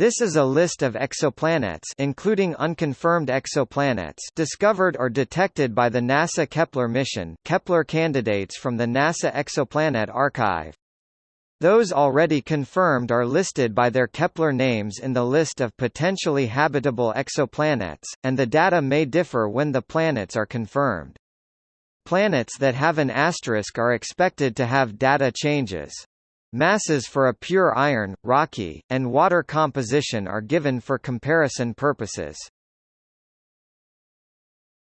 This is a list of exoplanets including unconfirmed exoplanets discovered or detected by the NASA Kepler mission Kepler candidates from the NASA Exoplanet Archive. Those already confirmed are listed by their Kepler names in the list of potentially habitable exoplanets, and the data may differ when the planets are confirmed. Planets that have an asterisk are expected to have data changes. Masses for a pure iron, rocky, and water composition are given for comparison purposes.